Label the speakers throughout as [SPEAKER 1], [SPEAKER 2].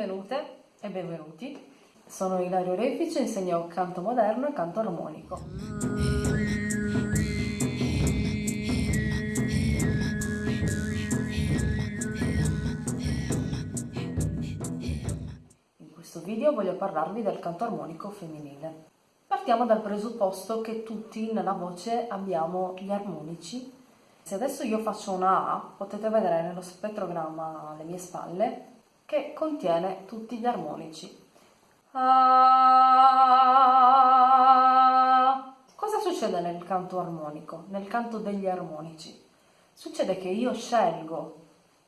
[SPEAKER 1] Benvenute e benvenuti. Sono Ilario Refice, insegno canto moderno e canto armonico. In questo video voglio parlarvi del canto armonico femminile. Partiamo dal presupposto che tutti nella voce abbiamo gli armonici. Se adesso io faccio una A, potete vedere nello spettrogramma alle mie spalle che contiene tutti gli armonici. Ah. Cosa succede nel canto armonico, nel canto degli armonici? Succede che io scelgo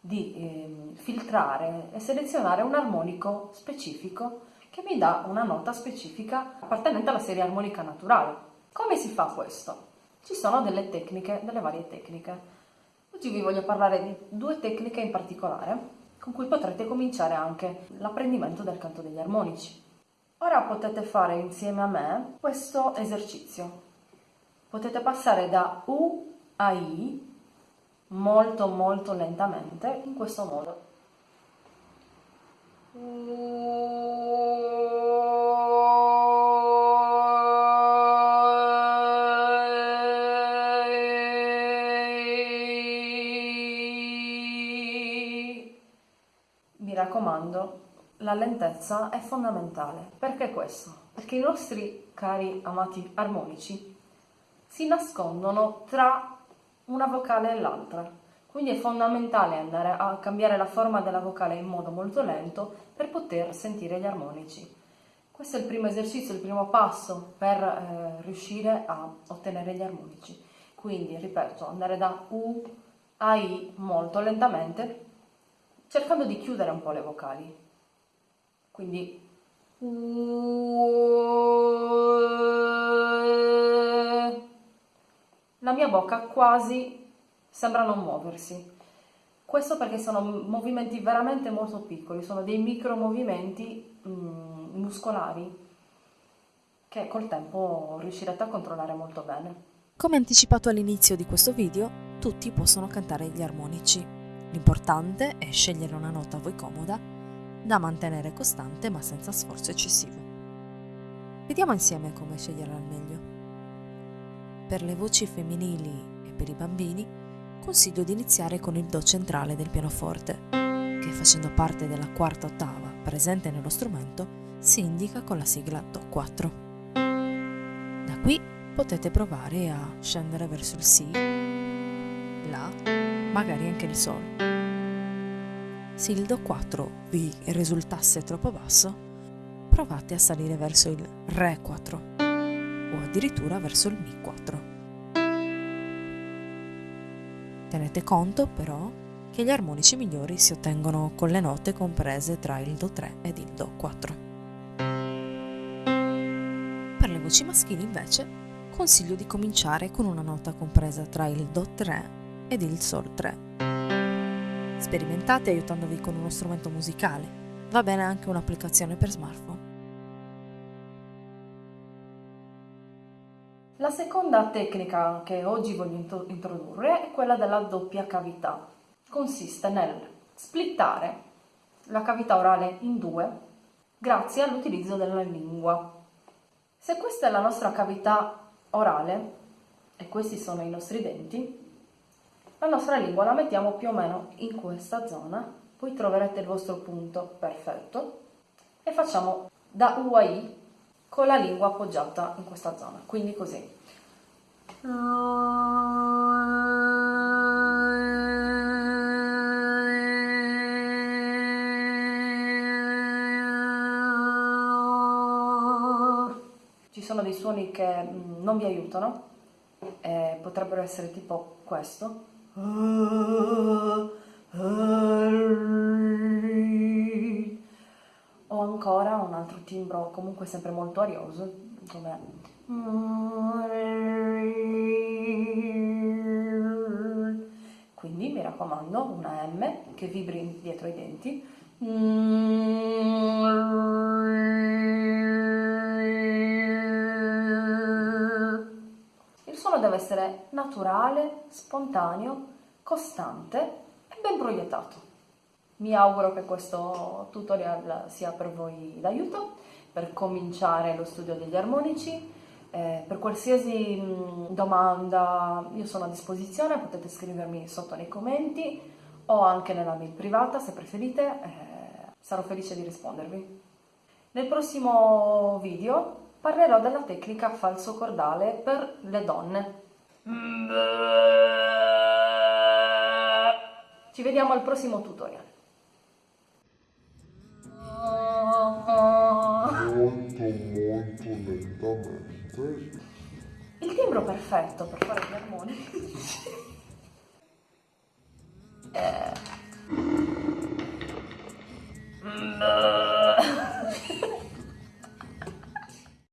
[SPEAKER 1] di eh, filtrare e selezionare un armonico specifico che mi dà una nota specifica appartenente alla serie armonica naturale. Come si fa questo? Ci sono delle tecniche, delle varie tecniche. Oggi vi voglio parlare di due tecniche in particolare con cui potrete cominciare anche l'apprendimento del canto degli armonici. Ora potete fare insieme a me questo esercizio. Potete passare da U a I molto molto lentamente in questo modo. Mi raccomando, la lentezza è fondamentale. Perché questo? Perché i nostri cari amati armonici si nascondono tra una vocale e l'altra. Quindi è fondamentale andare a cambiare la forma della vocale in modo molto lento per poter sentire gli armonici. Questo è il primo esercizio, il primo passo per eh, riuscire a ottenere gli armonici. Quindi, ripeto, andare da U a I molto lentamente cercando di chiudere un po' le vocali. Quindi la mia bocca quasi sembra non muoversi. Questo perché sono movimenti veramente molto piccoli, sono dei micro movimenti mm, muscolari che col tempo riuscirete a controllare molto bene.
[SPEAKER 2] Come anticipato all'inizio di questo video, tutti possono cantare gli armonici. L'importante è scegliere una nota a voi comoda, da mantenere costante ma senza sforzo eccessivo. Vediamo insieme come sceglierla al meglio. Per le voci femminili e per i bambini consiglio di iniziare con il Do centrale del pianoforte, che facendo parte della quarta ottava presente nello strumento si indica con la sigla Do4. Da qui potete provare a scendere verso il Si, magari anche il Sol. Se il Do 4 vi risultasse troppo basso, provate a salire verso il Re 4 o addirittura verso il Mi 4. Tenete conto però che gli armonici migliori si ottengono con le note comprese tra il Do 3 ed il Do 4. Per le voci maschili invece consiglio di cominciare con una nota compresa tra il Do 3 ed il Sol 3. Sperimentate aiutandovi con uno strumento musicale, va bene anche un'applicazione per smartphone.
[SPEAKER 1] La seconda tecnica che oggi voglio introdurre è quella della doppia cavità. Consiste nel splittare la cavità orale in due grazie all'utilizzo della lingua. Se questa è la nostra cavità orale e questi sono i nostri denti, la nostra lingua la mettiamo più o meno in questa zona, poi troverete il vostro punto perfetto. E facciamo da U a I con la lingua appoggiata in questa zona, quindi così. Ci sono dei suoni che mm, non vi aiutano, eh, potrebbero essere tipo questo, o ancora un altro timbro comunque sempre molto arioso come quindi mi raccomando una M che vibri dietro i denti essere naturale, spontaneo, costante e ben proiettato. Mi auguro che questo tutorial sia per voi d'aiuto per cominciare lo studio degli armonici. Eh, per qualsiasi mh, domanda io sono a disposizione, potete scrivermi sotto nei commenti o anche nella mail privata se preferite, eh, sarò felice di rispondervi. Nel prossimo video parlerò della tecnica falso cordale per le donne. Ci vediamo al prossimo tutorial.
[SPEAKER 3] molto molto lentamente
[SPEAKER 1] Il timbro perfetto per fare gli armonici.